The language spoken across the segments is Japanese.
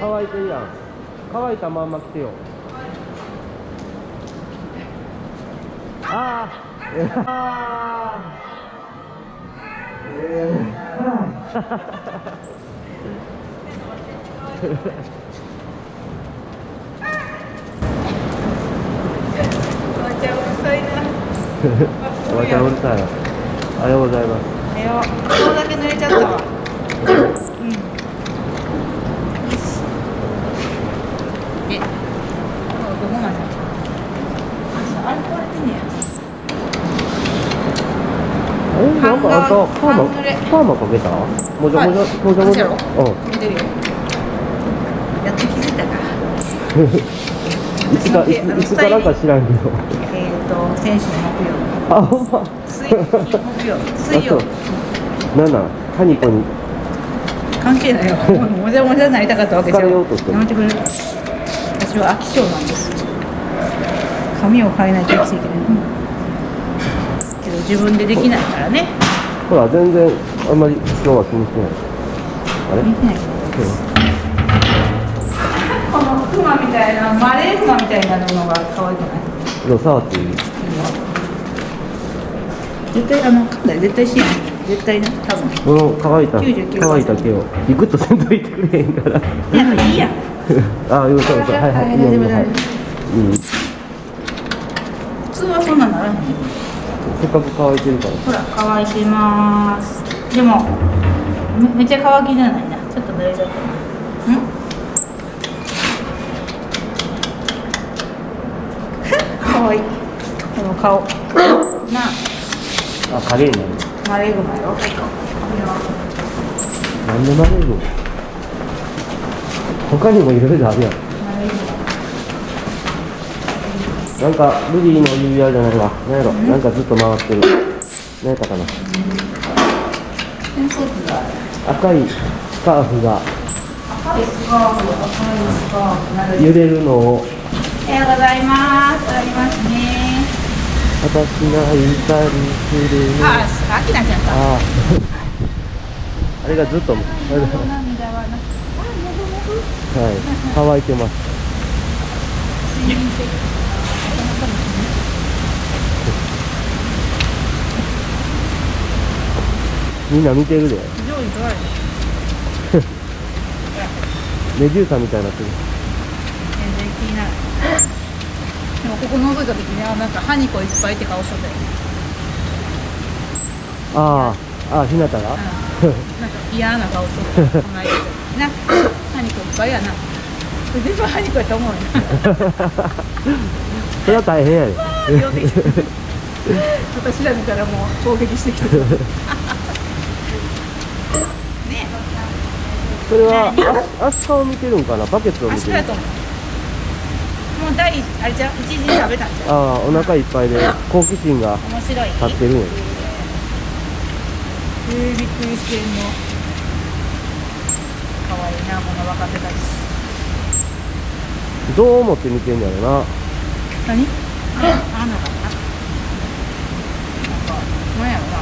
乾いてるやん。乾いたまんま来てよ。あー。あおばちゃんうるさいな。ー おばちゃんうるさいおはようございます。えよ顔だけ濡れちゃったわうんえどこまであれこれってねえなんかあんたパーマ半濡れパーマかけた？もじゃもじゃ？はい。もじゃもじゃ？う。ん。見てるよ。やっと気づいたか。いつかいついつからか知らんけど。えっ、と先週の木曜あほんま水木木曜。水曜。あなんなんタニコに関係ないよ。もじゃもじゃになりたかったわけじゃん。やめてくれる。私は飽き性なんです。髪を変えないと生きていけない、けど自分でできないからねほら全然あんまり今日は気にしてない。あれ？このクマみたいなマレーグマみたいなのが可愛くない？でも触っていい。絶対あの噛んだら絶対しない。絶対な多分。この乾いた99%乾いた毛を。ビクッとせんといてくれへんから。なんかいいや。ん あよそうそうはいはいいい。よいいよ。はい。うん普通はそんなならへんせっかく乾いてるから。ほら乾いてます。でもめめっちゃ乾きじゃない？なちょっと濡れちゃったなうん？可愛い。この顔なあ。影になるあマレーグマよ。なんでマレーグ？他にもいろいろあるやんマレーグマなんかルビーの指輪じゃないわ。なんやろ。なんかずっと回ってる。何やったかな。赤いスカーフが。赤いスカーフ赤いスカーフ揺れるのを。おはようございます。ありますね。私がいたりするの。あ、あきなちゃんか。あ。ああれがずっとはい涙はなあ、もぐもぐ乾いてますみんな見てるで。メデューサみたいになってる。全然気になる。でもここ覗いた時にあなんかハニコいっぱいって顔しとったよ。ああああひなたが？なんか嫌な顔しとった。この間。なハニコいっぱいやな。全部ハニコやと思うよ。それは大変やで。私ら見たらもう攻撃してきてるねそれはアスカを見てるんかな？バケツを見てる。もう第一あれじゃう一時に食べたんじゃああお腹いっぱいで好奇心がう面白い。立ってるんや。えー、びっくりしてんの。かわいいなこの若手たちどう思って見てんやろな。何？ああなかったなんかなんやろな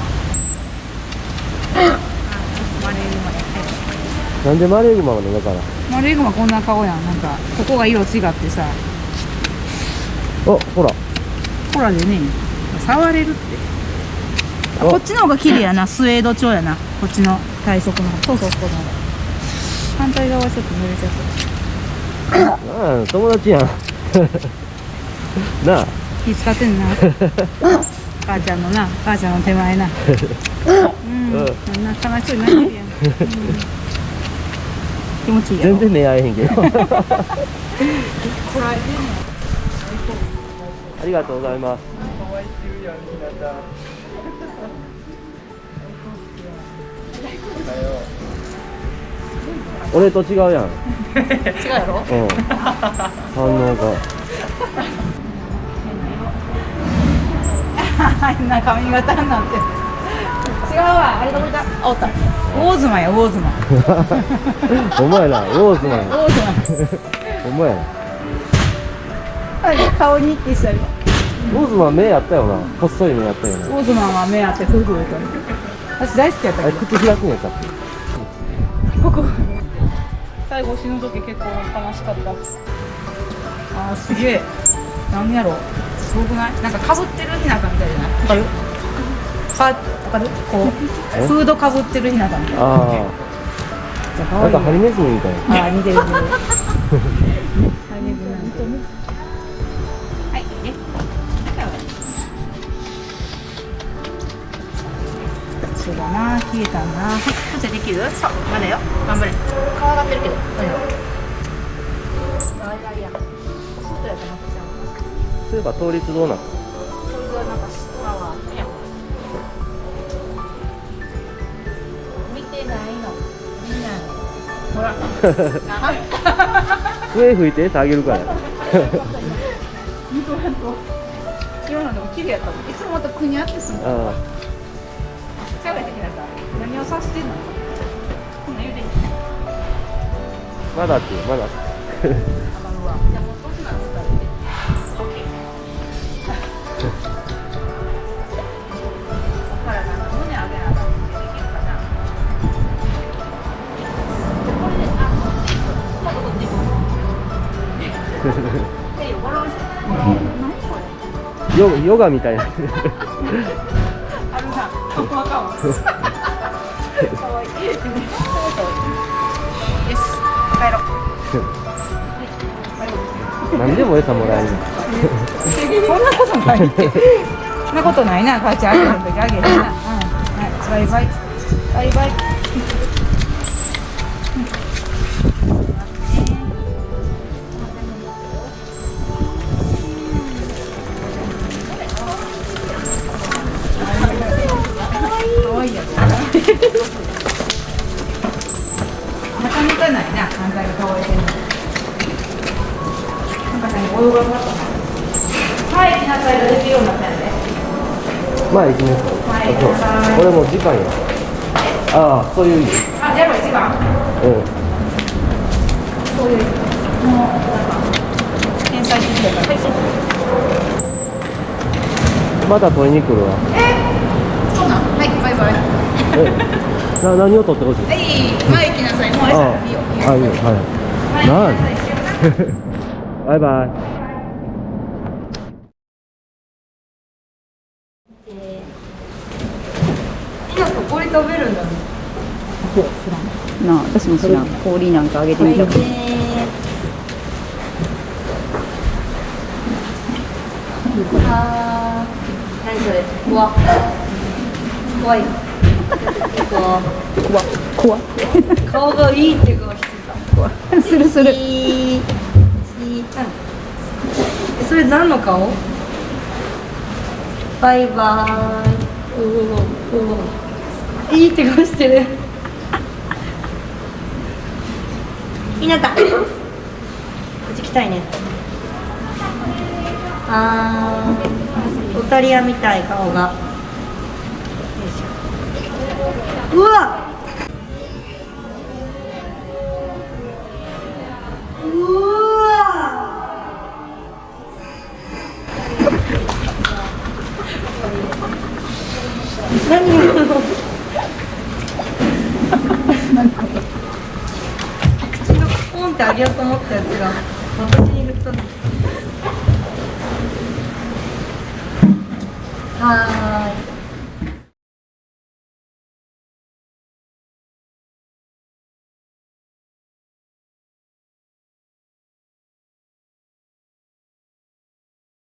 あマレーグマやってなんでマレーグマなのだからマレーグマこんな顔やん。なんかここが色違ってさ。あほら。ほらでね触れるって。こっちの方が綺麗やな。スウェード調やな。こっちの体側の方。そうそうこの方反対側はちょっと濡れちゃった。ああ友達やん。なあ。気使ってんな。母ちゃんのな。母ちゃんの手前な。うん、うん。そんな悲しそうにな。ってるやん、うん、気持ちいい全然目合えへんけど。ありがとうございます。俺と違うやん。違うやろ？うん。反応が。変な髪型になってる違うわあれどこいたあおった。ウォーズマンやウォーズマンお前らローズマンウォーズお前や顔にってしたよローズマン目やったよな。細い目やったよウな。ォーズマンは目あってフーフーと私大好きやったけど。口開くんやったっけ？ここ最後死ぬ時結構悲しかった。あーすげえ。なんやろ。すごくない？なんかかぶってるひなたみたいじゃない？わかるかる？こうえ？フードかぶってるひなたみたいな。ああなんかハリネズミみたい。なあー似てる似てるハリネズミなんてはいいいね。そうだな消えたなこっちできる？そうまだよ。頑張れ。顔上がってるけど。まだよあいやいや外やと思ってたそういえば倒立どうなった？笛吹いて下げるから綺麗 やったもんいつもまたくにゃってすんのあ喋ってきなさい何をさしてんの？こんなうまだってまだヨヨガみたいなあるな、ここあか。よし、帰ろう。何でも餌もらえるそんなことない。そんなことないな、母ちゃん、あげる時あげるな。うん、はい、バイバイ。バイバイ。はい、来なさいができるようになったんで。まあ行きますはいあそうこれもう時間やああそういう意味？あ、じゃあ一番。うんそういう、もう、なんか、天才的だから。また取りに来るわそうなん？はい、バイバイ。えな何を取ってほしい？はい、前行きなさい。もうあいいよ。いいよ。あいいよはい前行きなさい。な バイバイ氷食べるんだね。なあ私も知らん。氷なんかあげてみたくあー、何それ？うわ。怖い。怖怖怖顔がいいって顔してた。するする。それ何の顔バイバーイいいって顔してる。ひなた。こっち来たいね。あー。オタリアみたい顔が。いうわ这